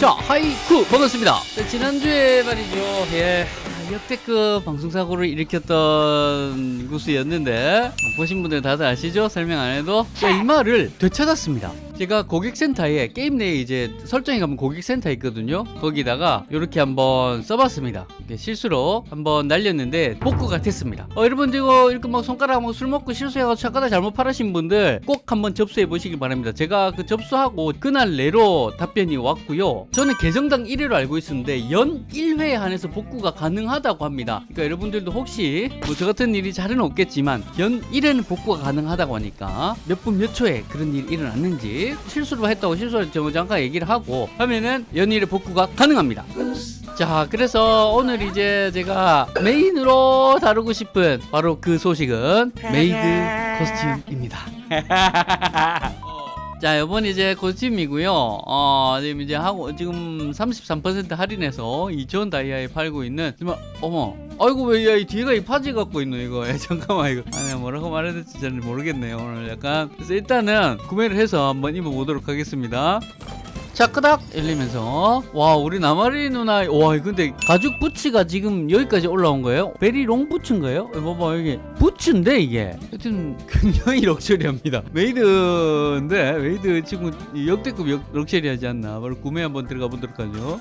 자, 하이쿠 반갑습니다. 자, 지난주에 말이죠. 예. 역대급 방송사고를 일으켰던 구스였는데 보신 분들 다들 아시죠? 설명 안 해도 자, 이 말을 되찾았습니다. 제가 고객센터에 게임 내에 이제 설정에 가면 고객센터 있거든요. 거기다가 이렇게 한번 써봤습니다. 실수로 한번 날렸는데 복구가 됐습니다. 어, 여러분 이거 이렇게 막 손가락 술 먹고 실수해가지고 차가다 잘못 팔으신 분들 꼭 한번 접수해 보시길 바랍니다. 제가 그 접수하고 그날 내로 답변이 왔고요. 저는 계정당 1회로 알고 있었는데 연 1회에 한해서 복구가 가능하다고 합니다. 그러니까 여러분들도 혹시 뭐 저 같은 일이 잘은 없겠지만 연 1회는 복구가 가능하다고 하니까 몇 분 몇 초에 그런 일이 일어났는지 실수로 했다고 실수를 저 잠깐 얘기를 하고 하면은 연일의 복구가 가능합니다. 자, 그래서 오늘 이제 제가 메인으로 다루고 싶은 바로 그 소식은 maid costume입니다. 자, 이번 이제 costume이고요. 어, 지금 이제 하고 지금 33% 할인해서 2천 다이아에 팔고 있는 정말 어머. 아이고 왜 야, 이 뒤에가 이 파져 갖고 있노 이거. 야, 잠깐만 이거. 아, 내가 뭐라고 말해야 될지 잘 모르겠네요. 오늘 약간. 그래서 일단은 구매를 해서 한번 입어 보도록 하겠습니다. 자 끄닥 열리면서 와 우리 나마리 누나 와 근데 가죽 부츠가 지금 여기까지 올라온 거예요? very long 부츠인가요? 봐봐 여기 부츠인데 이게 하여튼 굉장히 럭셔리합니다 maid인데 maid 지금 역대급 역, 럭셔리하지 않나 바로 구매 한번 들어가 보도록 하죠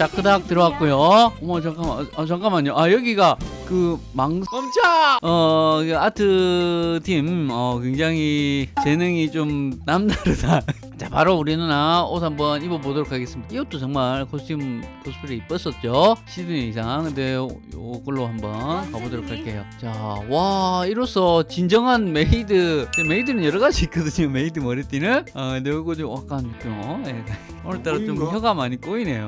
자 끄닥 들어왔고요. 어머 잠깐만 아, 잠깐만요. 아 여기가 그만 멈춰! 어그 아트 팀이 굉장히 재능이 좀 남다르다. 자 바로 우리 누나 옷 한번 입어보도록 하겠습니다. 이 옷도 정말 costume 코스프레 이뻤었죠? 시드니 이상. 근데 요, 요걸로 한번 가보도록 할게요. 자와 이로써 진정한 maid maid는 여러 가지 있거든요. 메이드 머리띠는. 어 근데 요거 좀 약간 좀 예, 오늘따라 좀? 혀가 많이 꼬이네요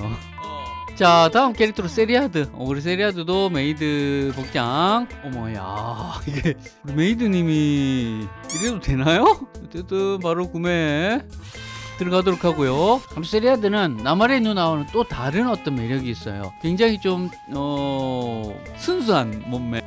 자 다음 캐릭터로 세리아드. 어, 우리 세리아드도 메이드 복장. 어머야 이게 우리 maid님이 이래도 되나요? 어쨌든 바로 구매 들어가도록 하고요. 그럼 세리아드는 나마리 누나와는 또 다른 어떤 매력이 있어요. 굉장히 좀 어... 순수한 몸매. 야,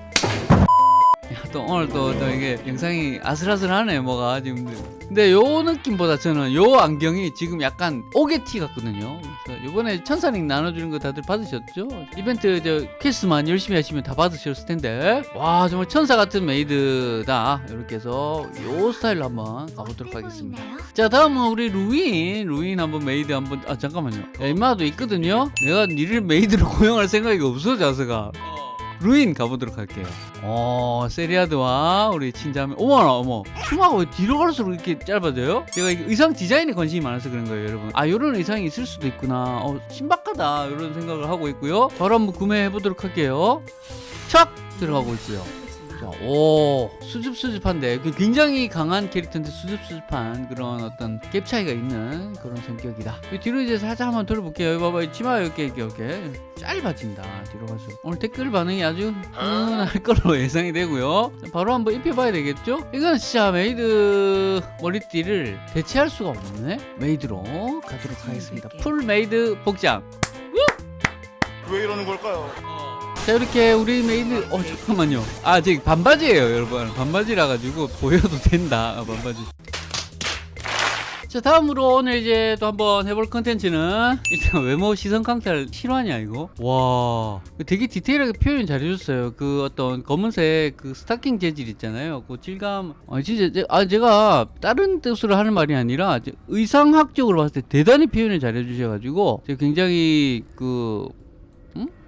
또 오늘 또, 또 이게 영상이 아슬아슬하네 뭐가 지금. 근데 요 느낌보다 저는 요 안경이 지금 약간 오게티 같거든요. 그래서 요번에 천사링 나눠주는 거 다들 받으셨죠? 이벤트 저 퀘스트만 열심히 하시면 다 받으셨을 텐데. 와 정말 천사 같은 maid다. 이렇게 해서 요 스타일로 한번 가보도록 하겠습니다. 자 다음은 우리 루인. 루인 한번 메이드 한번 아 잠깐만요. 야, 임마도 있거든요? 내가 니를 maid로 고용할 생각이 없어 자세가 루인 가보도록 할게요. 어, 세리아드와 우리 친자매. 어머나, 어머. 춤하고 왜 뒤로 갈수록 이렇게 짧아져요? 제가 의상 디자인에 관심이 많아서 그런 거예요, 여러분. 아, 요런 의상이 있을 수도 있구나. 어, 신박하다. 이런 생각을 하고 있고요. 바로 한번 구매해 보도록 할게요. 착! 들어가고 있고요. 자, 오 수줍 수줍한데 그 굉장히 강한 캐릭터인데 수줍 수줍한 그런 어떤 갭 차이가 있는 그런 성격이다. 이 뒤로 이제 살짝 한번 돌아볼게요. 여기 봐봐, 이 치마 이렇게 이렇게 이렇게 짧아진다. 뒤로 갈수록 오늘 댓글 반응이 아주 훈훈할 걸로 예상이 되고요. 자, 바로 한번 입혀봐야 되겠죠? 이건 진짜 메이드 머리띠를 대체할 수가 없네. maid로 가도록 하겠습니다. full maid 복장. 왜 이러는 걸까요? 자 이렇게 우리 메이드 어 잠깐만요. 아 지금 반바지예요 여러분. 반바지라 가지고 보여도 된다 아, 반바지. 자 다음으로 오늘 이제 또 한번 해볼 컨텐츠는 일단 외모 시선 강탈 실화냐 이거? 와. 되게 디테일하게 표현 잘 해줬어요. 그 어떤 검은색 그 스타킹 재질 있잖아요. 그 질감. 아 진짜 제, 아 제가 다른 뜻으로 하는 말이 아니라 의상학적으로 봤을 때 대단히 표현을 잘 해주셔가지고 굉장히 그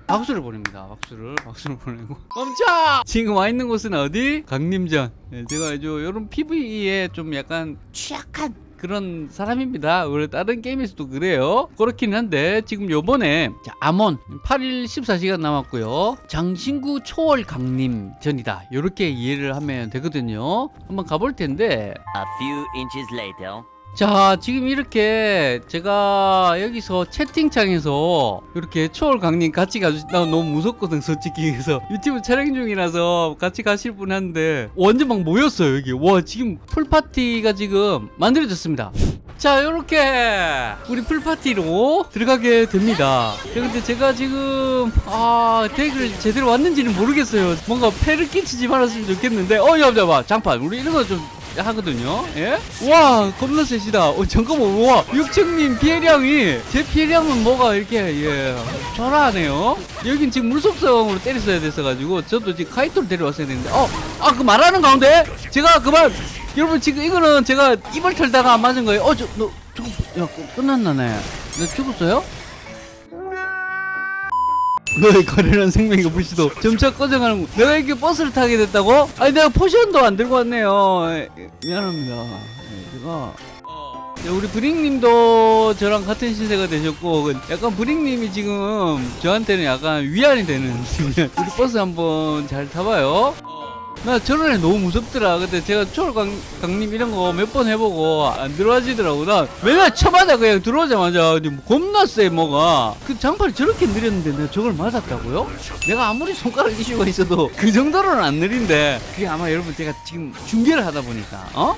박수를 보냅니다. 박수를 박수를 보내고 멈춰! 지금 와 있는 곳은 어디? 강림전. 네, 제가 이제 이런 PVE에 좀 약간 취약한 그런 사람입니다. 원래 다른 게임에서도 그래요. 그렇긴 한데 지금 요번에 자, 암원 8일 14시간 남았고요. 장신구 초월 강림 전이다. 이렇게 이해를 하면 되거든요. 한번 가볼 텐데 A few inches later. 자 지금 이렇게 제가 여기서 채팅창에서 이렇게 초월 강님 같이 가주 나 너무 무섭거든 솔직히. 그래서 유튜브 촬영 중이라서 같이 가실 분 한데 완전 막 모였어요 여기. 와 지금 풀파티가 지금 만들어졌습니다. 자 이렇게 우리 풀파티로 들어가게 됩니다. 자, 근데 제가 지금 아 덱을 제대로 왔는지는 모르겠어요. 뭔가 패를 끼치지 말았으면 좋겠는데. 어 잠깐만 장판. 우리 이런 거좀 하거든요. 예? 와 겁나 세시다. 어, 잠깐만 와 육청님 피해량이 제 피해량은 뭐가 이렇게 예 초라하네요. 여긴 지금 물속성으로 때렸어야 됐어가지고 저도 지금 카이토를 데려왔어야 되는데 어아 그 말하는 가운데 제가 그만 여러분 지금 이거는 제가 입을 털다가 안 맞은 거예요. 어저너 저거 야 끝- 끝났나네. 너 죽었어요? 너의 거래란 생명과 불씨도 점차 꺼져가는 거. 내가 이렇게 버스를 타게 됐다고? 아니 내가 포션도 안 들고 왔네요 에, 미안합니다 예, 제가 네, 우리 브링님도 저랑 같은 신세가 되셨고 그 약간 브링님이 지금 저한테는 약간 위안이 되는 우리 버스 한번 잘 타봐요 나 저런 애 너무 무섭더라. 근데 제가 초월강 강림 이런 거 몇 번 해보고 안 들어와지더라고. 나 맨날 쳐마다 그냥 들어오자마자 겁나 세 뭐가. 그 장판이 저렇게 느렸는데 내가 저걸 맞았다고요? 내가 아무리 손가락 이슈가 있어도 그 정도로는 안 느린데 그게 아마 여러분 제가 지금 중계를 하다 보니까 어?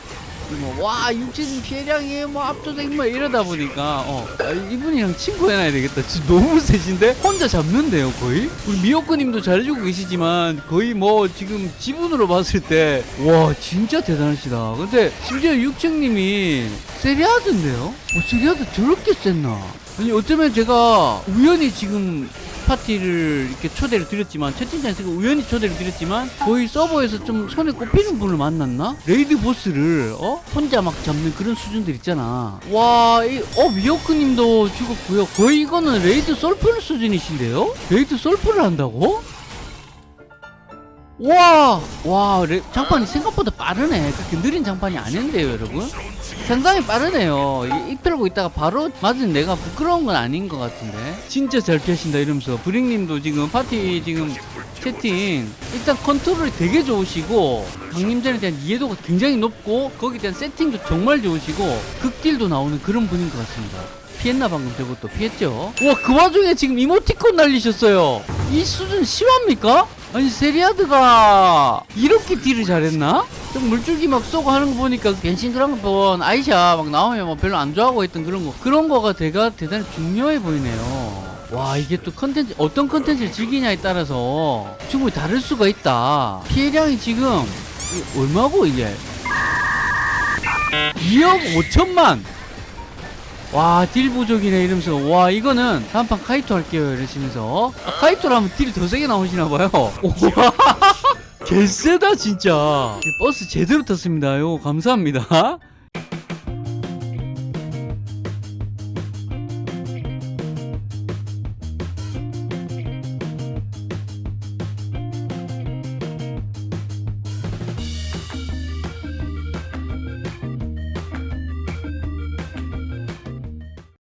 뭐, 와, 육진 피해량이 뭐 압도적 뭐 이러다 보니까, 어, 아, 이분이랑 친구 해놔야 되겠다. 진짜 너무 세신데? 혼자 잡는데요, 거의? 우리 미호크님도 잘해주고 계시지만, 거의 뭐, 지금 지분으로 봤을 때, 와, 진짜 대단하시다. 근데, 심지어 육청님이 세리아드인데요? 어, 세리아드 저렇게 셌나? 아니, 어쩌면 제가 우연히 지금 파티를 이렇게 초대를 드렸지만 채팅창에서 우연히 초대를 드렸지만 거의 서버에서 좀 손에 꼽히는 분을 만났나? raid 보스를 어 혼자 막 잡는 그런 수준들 있잖아. 와, 이, 어 미호크님도 죽었고요. 거의 이거는 raid 솔플 수준이신데요? raid 솔플을 한다고? 와, 와, 레, 장판이 생각보다 빠르네. 그렇게 느린 장판이 아닌데요, 여러분? 상당히 빠르네요. 털고 있다가 바로 맞은 내가 부끄러운 건 아닌 것 같은데. 진짜 잘 피하신다 이러면서 브링님도 지금 파티 지금 채팅 일단 컨트롤이 되게 좋으시고 강림전에 대한 이해도가 굉장히 높고 거기에 대한 세팅도 정말 좋으시고 극딜도 나오는 그런 분인 것 같습니다. 피했나 방금 저것도 피했죠? 와그 와중에 지금 이모티콘 날리셨어요. 이 수준 심합니까? 아니 세리아드가 이렇게 딜을 잘했나? 좀 물줄기 막 쏘고 하는 거 보니까 그런 거본 아이샤 막 나오면 뭐 별로 안 좋아하고 했던 그런 거 그런 거가 대가 대단히 중요해 보이네요. 와 이게 또 컨텐츠 어떤 컨텐츠를 즐기냐에 따라서 충분히 다를 수가 있다. 피해량이 지금 이 얼마고 이게? 2억 5천만. 와 딜 부족이네 이러면서 와 이거는 다음판 카이토 할게요 이러시면서. 아, 카이토로 하면 딜이 더 세게 나오시나봐요. 우와 개쎄다 진짜. 버스 제대로 탔습니다. 요 감사합니다